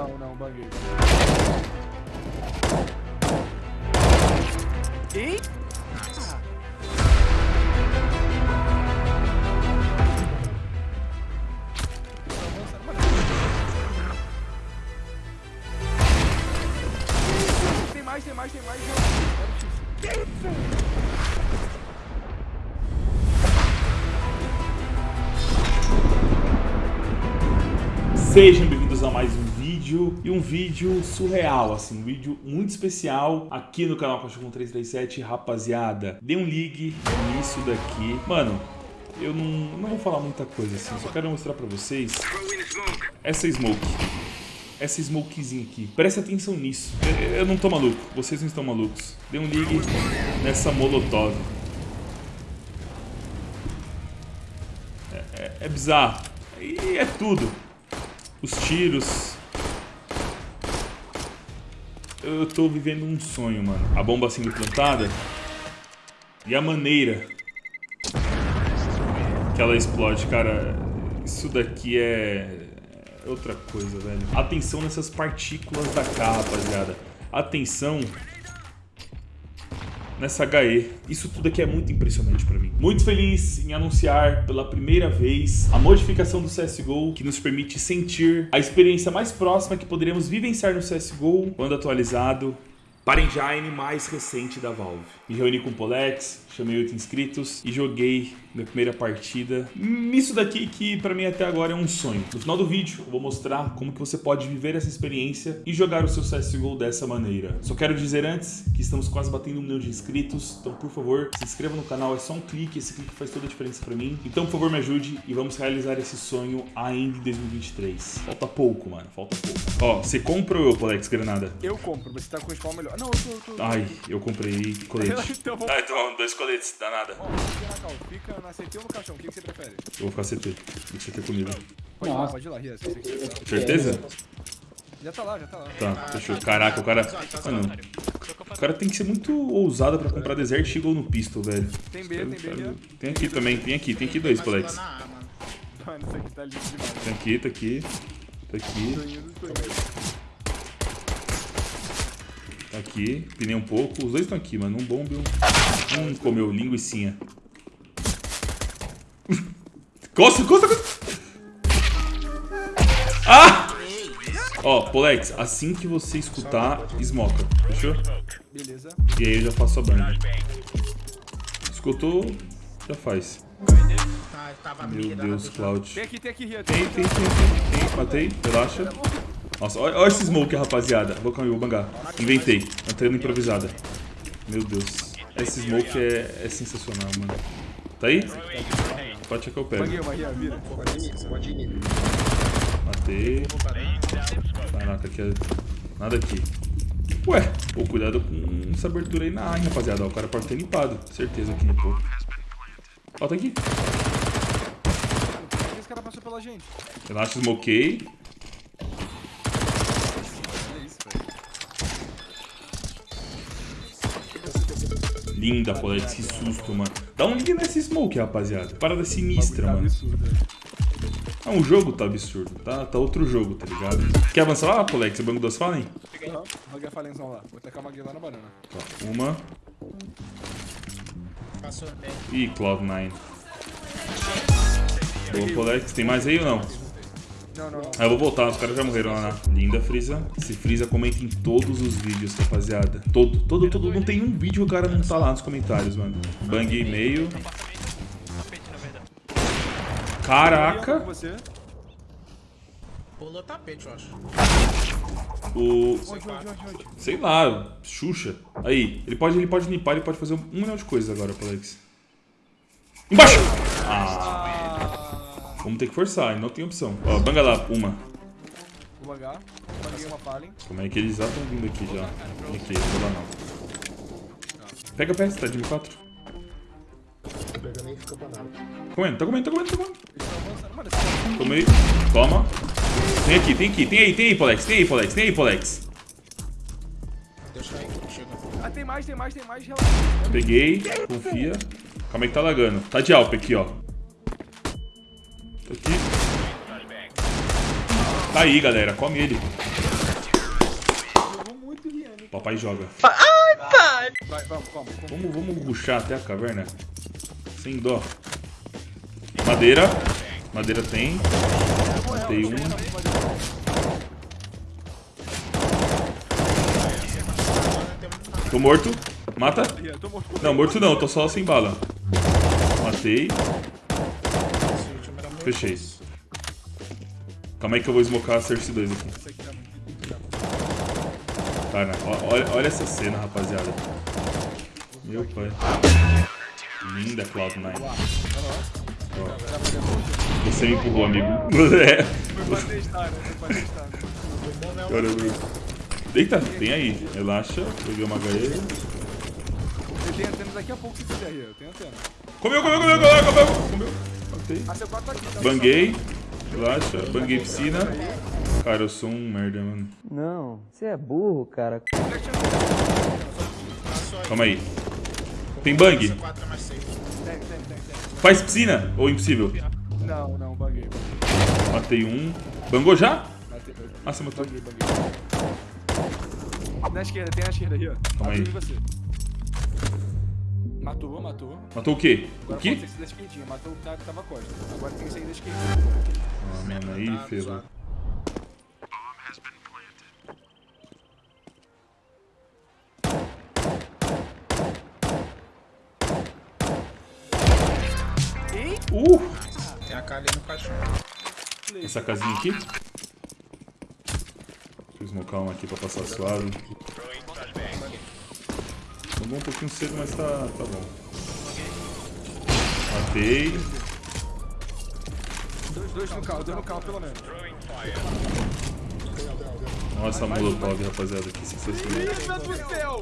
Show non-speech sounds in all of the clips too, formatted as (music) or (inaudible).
Não, não, banguei. Tem mais, tem mais, tem mais. Sejam vídeo e um vídeo surreal, assim, um vídeo muito especial aqui no canal Cachorro 337, rapaziada. Dê um ligue nisso daqui. Mano, eu não, não vou falar muita coisa assim, só quero mostrar pra vocês essa smoke. Essa smokezinha aqui. Presta atenção nisso. Eu, eu não tô maluco, vocês não estão malucos. Dê um ligue nessa molotov. É, é, é bizarro. E é tudo os tiros. Eu tô vivendo um sonho, mano. A bomba sendo plantada e a maneira que ela explode, cara. Isso daqui é outra coisa, velho. Atenção nessas partículas da K, rapaziada. Atenção nessa HE. Isso tudo aqui é muito impressionante pra mim. Muito feliz em anunciar pela primeira vez a modificação do CSGO que nos permite sentir a experiência mais próxima que poderemos vivenciar no CSGO quando atualizado para engine mais recente da Valve. Me reuni com o Polex, chamei 8 inscritos e joguei minha primeira partida. Isso daqui que pra mim até agora é um sonho. No final do vídeo eu vou mostrar como que você pode viver essa experiência e jogar o seu CSGO dessa maneira. Só quero dizer antes que estamos quase batendo um milhão de inscritos, então por favor se inscreva no canal, é só um clique, esse clique faz toda a diferença pra mim. Então por favor me ajude e vamos realizar esse sonho ainda em 2023. Falta pouco, mano, falta pouco. Ó, você compra ou eu, Polex Granada? Eu compro, você tá com o spawn melhor. Não, eu tô. Eu tô... Ai, eu comprei colete. (laughs) então vamos. Ah, então dois coletes, dá nada. Ó, fica na cal, fica na CT ou no caixão, o que, que você prefere? Eu vou ficar CT. Vou CT comigo. Pode ir lá, Nossa. pode ir lá, Ria, se você quiser. Certeza? Já tá lá, já tá lá. Tá, fechou. Caraca, o cara. Mano, o cara tem que ser muito ousado pra comprar Desert Eagle no pistol, velho. Tem B, tem B. Tem aqui também, tem aqui, tem aqui dois, Polex. Mano, isso aqui tá lindo demais. Tem aqui, tá aqui. Tá aqui. Tá aqui. Pinei um pouco. Os dois estão aqui, mano. Um bombe um. Um comeu linguicinha. (laughs) Costa, costa, costa! Ah! Ó, Polex, assim que você escutar, smoca. Fechou? Beleza. E aí eu já faço a banda. Escutou, já faz. Meu Deus, Cloud. Tem, tem, tem, tem, tem. Matei, relaxa. Nossa, olha, olha esse smoke, rapaziada. Vou cair, vou bangar. Inventei. Entrando improvisada. Meu Deus. Esse smoke é, é sensacional, mano. Tá aí? Pode checar o pé. Banguei uma, Ria, vira. Matei. Caraca, aqui é... Nada aqui. Ué, pô, cuidado com essa abertura aí na A, hein, rapaziada. Ó, o cara pode ter limpado. Certeza que limpou. Ó, tá aqui. Esse cara passou pela gente. Relaxa, smokei. Linda, Polex, que susto, mano. Dá um ligue nesse smoke, rapaziada. Parada sinistra, Tá mano. Ah, o jogo tá absurdo. Tá, tá outro jogo, tá ligado? Quer avançar lá, Polex? Você banco duas Fallen? Aham, Roguei a falenzão lá. Vou tacar uma guia lá na banana. Tá, uma. Passou bem. Ih, Cloud9. Boa, Polex. Tem mais aí ou não? Não, não, não. Ah, eu vou voltar, os caras já morreram lá. na- Linda, Freeza. Esse Freeza comenta em todos os vídeos, rapaziada. Todo, todo, todo. Não tem um vídeo que o cara não tá lá nos comentários, mano. Bang meio. Com Caraca. Pulou tapete, eu acho. O. Onde, onde, onde, onde? Sei lá, Xuxa. Aí, ele pode, ele pode limpar, ele pode fazer um milhão de coisas agora, Polex. Embaixo! Ah, vamos ter que forçar, não tem opção. Ó, banga lá, uma. vou bangar. Banguei uma fallen. Como é que eles já estão vindo aqui já? Aqui, não vou lá não. Pega a peça, tá de M4. Comendo, tá comendo, tá comendo, tá comendo. Eles estão avançando. Mano, esse Tomei. Toma. Tem aqui, tem aqui, tem aí, tem aí, Polex, tem aí, Polex, tem aí, Polex. Deixa aí, chega. Ah, tem mais, tem mais, tem mais. Relaxa. Peguei, confia. Calma aí que tá lagando. Tá de Alp aqui, ó. Aqui. Tá aí, galera. Come ele. Papai joga. Vai, vamos, como? como? Vamos, vamos ruxar até a caverna. Sem dó. Madeira. Madeira tem. Matei um. Tô morto. Mata. Não, morto não. Tô só sem bala. Matei. Esse último era muito Fechei. Calma aí que eu vou smocar a Cersei 2 aqui. Tá Cara, olha, olha essa cena, rapaziada. Meu pai. Linda Cloud9. Você me empurrou, amigo. É. Né? Caramba. Deita, tem aí. Relaxa. Peguei uma HE. Eu tenho antenas daqui a pouco se quiser. Eu tenho antena. Comeu, comeu, comeu, comeu, comeu. Banguei. Relaxa. Banguei piscina. Cara, eu sou um merda, mano. Não, você é burro, cara. Calma aí. Tem bang? Essa 4 é mais safe. Tem, tem, tem, tem. Faz piscina? Ou impossível? Não, não, baguei. Matei um. Bangou já? Matei. Ah, você matou. Baguei, baguei. Na esquerda, tem na esquerda, Rian. Calma aí. Matou, matou. Matou o quê? O Agora quê? pode ser esse da esquerdinha. Matou o cara que tava costa. Agora tem que sair da esquerda. Ah, mano, aí, Tá ferrou. Uh! Tem a cara ali no caixão. Essa casinha aqui. Deixa eu smocar uma aqui pra passar suave. Tomou um pouquinho cedo, mas tá, tá bom. Matei. Dois, dois no carro, dois no carro pelo menos. Nossa, molotov, rapaziada, que sensacional. Meu Deus do céu!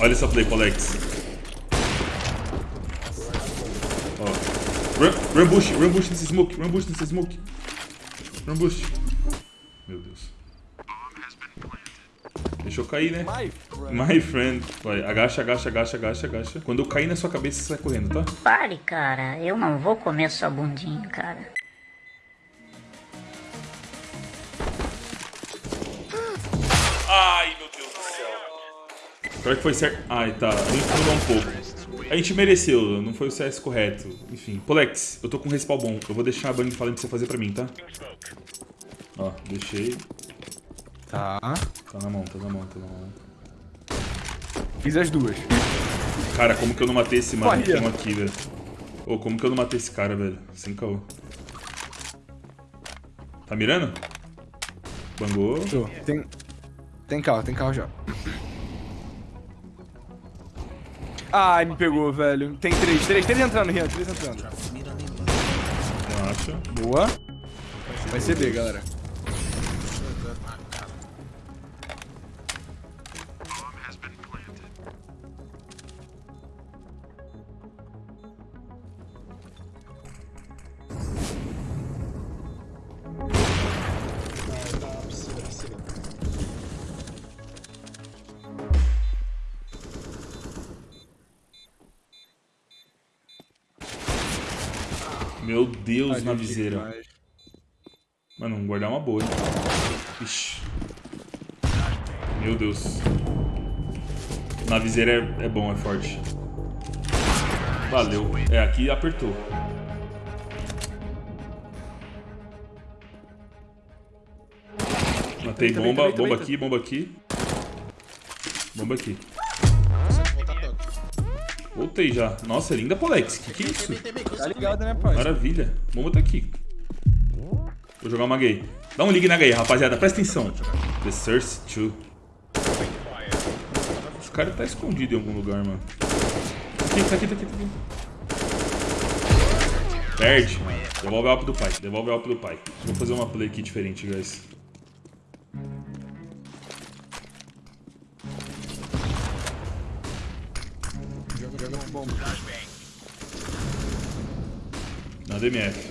(laughs) Olha essa play, Colex. Ó. Run, run bush, run bush nesse smoke, run bush nesse smoke. Run bush. Meu Deus. Deixa eu cair, né? My friend. My friend. Vai, agacha, agacha, agacha, agacha, agacha. Quando eu cair na sua cabeça, você sai correndo, tá? Pare, cara. Eu não vou comer sua bundinha, cara. Ai, meu Deus do céu. Pior que foi certo. Ai, tá. A gente mudou um pouco. A gente mereceu, não foi o CS correto. Enfim. Polex, eu tô com respawn bom. Eu vou deixar a bang falando pra você fazer pra mim, tá? Ó, deixei. Tá. Tá na mão, tá na mão, tá na mão. Fiz as duas. Cara, como que eu não matei esse mano que tem aqui, velho? Ô, como que eu não matei esse cara, velho? Sem caô. Tá mirando? Bangou. Tem. Tem carro, tem carro já. Ai, me pegou, velho. Tem três, três, três entrando, Rian, três entrando. Relaxa. Boa. Vai ser B, galera. Meu Deus, na viseira. demais. Mano, vamos guardar uma boa, hein? Ixi. Meu Deus. Na viseira é, é bom, é forte. Valeu. É, aqui apertou. Matei bomba, bomba aqui, bomba aqui. Bomba aqui. Voltei já. Nossa, é linda Polex. Que que é isso? Tá ligado, né, pai? Maravilha. Bomba tá aqui. Vou jogar uma gay. Dá um ligue na gay, rapaziada. Presta atenção. The Source 2. Esse cara tá escondido em algum lugar, mano. Tá aqui, tá aqui, tá aqui, tá aqui. Perde. Devolve o alpo do pai. Devolve o alpo do pai. Vou fazer uma play aqui diferente, guys. Joga, joga bomba. Na DMF.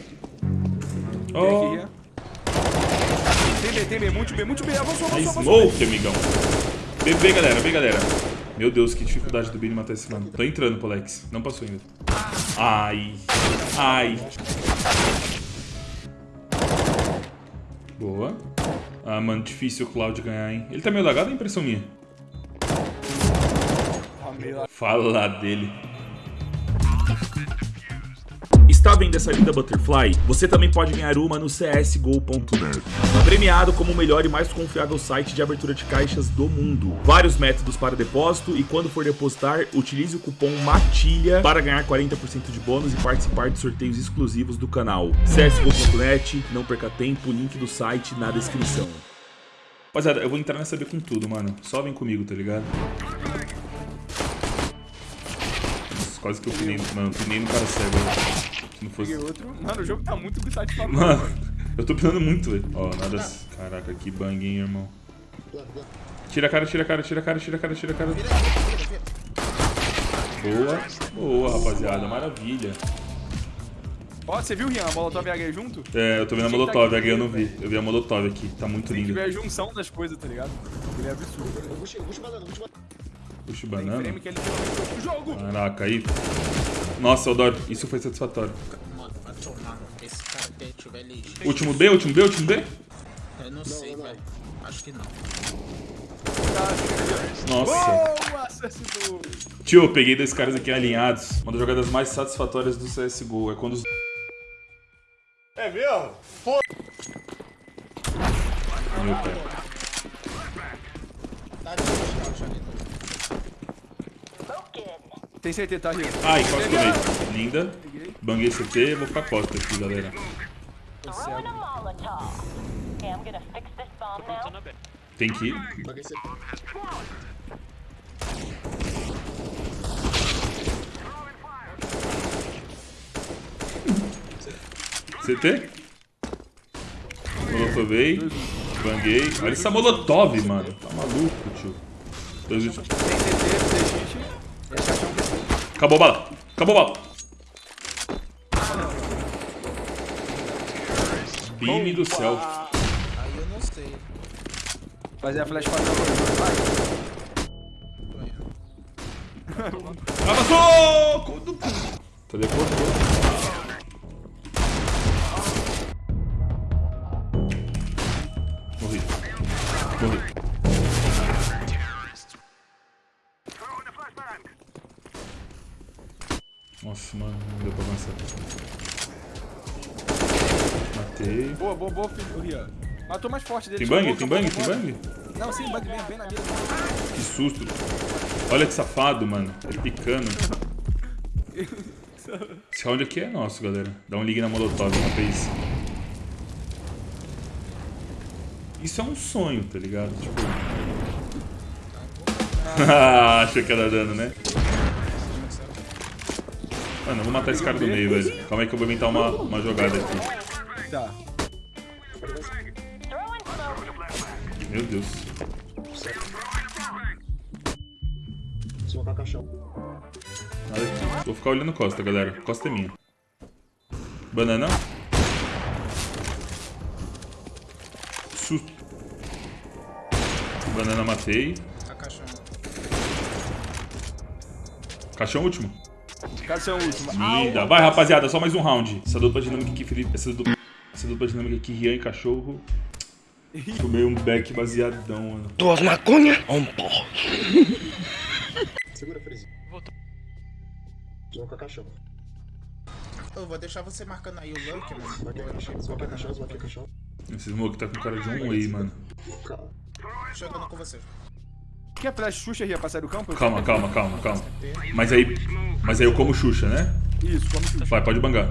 Oh, Rian. Tem B, tem B, muito B, muito B. Avançou, avançou, avançou. smoke, amigão. B, B, galera, B, galera. Meu Deus, que dificuldade do Billy matar esse mano. Tô entrando, Polex. Não passou ainda. Ai. Ai. Boa. Ah, mano, difícil o Cloud ganhar, hein? Ele tá meio lagado ou é impressão minha? Fala dele. Está vendo essa linda Butterfly? Você também pode ganhar uma no csgo.net. Premiado como o melhor e mais confiável site de abertura de caixas do mundo. Vários métodos para depósito e quando for depositar, utilize o cupom MATILHA para ganhar 40% de bônus e participar de sorteios exclusivos do canal. csgo.net, não perca tempo, link do site na descrição. Rapaziada, eu vou entrar nessa B com tudo, mano. Só vem comigo, tá ligado? Quase que eu pinei, mano, eu pinei no cara cego. né? Se não fosse... outro. Mano, o jogo tá muito satisfatório. Mano, (laughs) eu tô pinando muito, velho. Ó, nada... Caraca, que bang, hein, irmão. Tira a cara, tira a cara, tira a cara, tira a cara, tira a cara. Boa. Boa, rapaziada. Maravilha. Ó, você viu, Rian, a Molotov e a H junto? É, eu tô vendo a Molotov, a eu não vi. Eu vi a Molotov aqui, tá muito Tem que ver a junção das coisas, tá ligado? Ele é absurdo. Puxa, puxa banana, puxa banana. Puxa Tem banana. frame que ele tem no jogo. Caraca, aí. Nossa, Eudoro, isso foi satisfatório. Mano, vai. Esse cara. Último B, último B, último B? Eu não sei, velho. Acho que não. Nossa. Boa. Tio, eu peguei dois caras aqui alinhados. Uma das jogadas mais satisfatórias do CSGO é quando os. É mesmo? Meu pai. Tá de scout ali. Tem certeza, tá, Rian? Ai, quase tomei. Linda. Banguei CT, vou ficar costa aqui, galera. Tem que ir. CT? Molotovei. Banguei. Olha essa molotov, mano. Tá maluco, tio. Dois. Tem CT, tem hit. Esse caixão que Acabou a bala. Acabou a bala. Beam do céu. Aí eu não sei. Fazer a flash para Vai. Avançou! Teleportou. Boa, boa, boa, filho, Rian. Matou mais forte dele. Tem bang? Tem chamou, bang? Tem bang? Não, sim, bang mesmo, bem na mira. Que susto. Olha que safado, mano. Ele picando. Esse round aqui é nosso, galera. Dá um ligue na Molotov uma vez. Isso é um sonho, tá ligado? Tipo... (laughs) Achei que ia dar dano, né? Mano, eu vou matar esse cara do meio, velho. Calma aí que eu vou inventar uma, uma jogada aqui. Tá. Meu Deus. Smocar caixão. Nada aqui. Vou ficar olhando costa, galera. Costa é minha. Banana. Susto. Banana matei. A caixão. Caixão último. Caixão último. Linda. Vai, rapaziada. Só mais um round. Essa dupla dinâmica aqui, Felipe. Essa dupla, essa dupla dinâmica aqui, Rian e cachorro. Tomei um back baseadão, mano. Duas maconhas um porro? Segura, Freeze. Voltou. Smocar caixão. Eu vou deixar você marcando aí o Luck, mano. Caixão, smocar caixão, smocar caixão. Esse smoke tá com cara de um way, mano. Chegando com você. Quer flash Xuxa, Rian, pra sair do campo? Calma, calma, calma, calma. Mas aí. Mas aí eu como Xuxa, né? Isso, como Xuxa. Vai, pode bangar.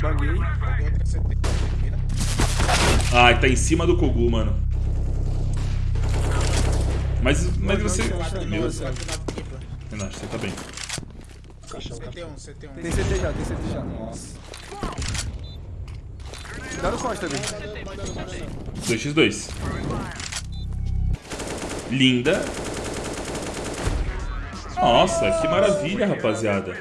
Banguei. Vira. Ai, tá em cima do Kogu, mano. Mas, mas você. Meu, tripla. Renato, você tá bem. CT1, CT1. Tem CT já, tem CT já. Nossa. Dá no costa também. 2x2. Linda. Nossa, que maravilha, rapaziada.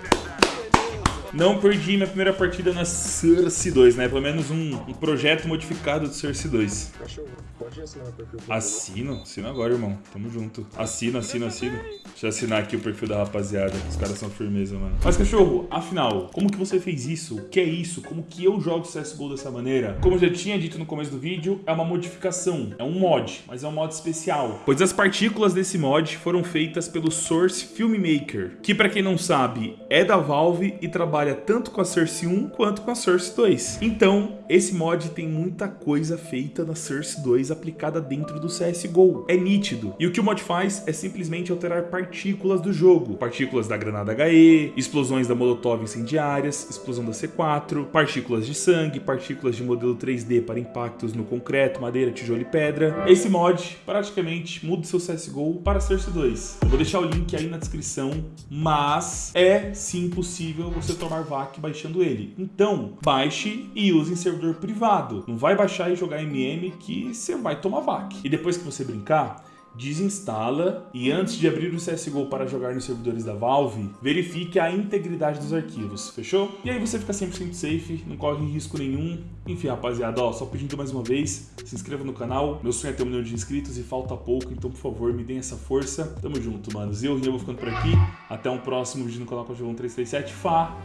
Não perdi minha primeira partida na Source 2, né? Pelo menos um, um projeto modificado do Source 2. Cachorro. Pode assinar o perfil. Assino, assina agora, irmão. Tamo junto. Assina, assina, assina. Deixa eu assinar aqui o perfil da rapaziada. Os caras são firmeza, mano. Mas, cachorro, afinal, como que você fez isso? O que é isso? Como que eu jogo CSGO dessa maneira? Como eu já tinha dito no começo do vídeo, é uma modificação. É um mod, mas é um mod especial. Pois as partículas desse mod foram feitas pelo Source Filmmaker, que pra quem não sabe, é da Valve e trabalha tanto com a Source 1 quanto com a Source 2. Então, esse mod tem muita coisa feita na Source 2 aplicada dentro do CSGO. É nítido. E o que o mod faz é simplesmente alterar partículas do jogo. Partículas da granada HE, explosões da Molotov incendiárias, explosão da C4, partículas de sangue, partículas de modelo 3D para impactos no concreto, madeira, tijolo e pedra. Esse mod praticamente muda o seu CSGO para Source 2. Eu vou deixar o link aí na descrição, mas é sim possível você tomar VAC baixando ele. Então, baixe e use em servidor privado. Não vai baixar e jogar MM que você vai tomar VAC. E depois que você brincar, desinstala e antes de abrir o CSGO para jogar nos servidores da Valve, verifique a integridade dos arquivos, fechou? E aí você fica 100% safe, não corre risco nenhum. Enfim, rapaziada, ó, só pedindo mais uma vez, se inscreva no canal. Meu sonho é ter um milhão de inscritos e falta pouco, então por favor, me deem essa força. Tamo junto, manos. Eu, Rinha, vou ficando por aqui. Até um próximo vídeo no canal Cachorrão 337. Fá!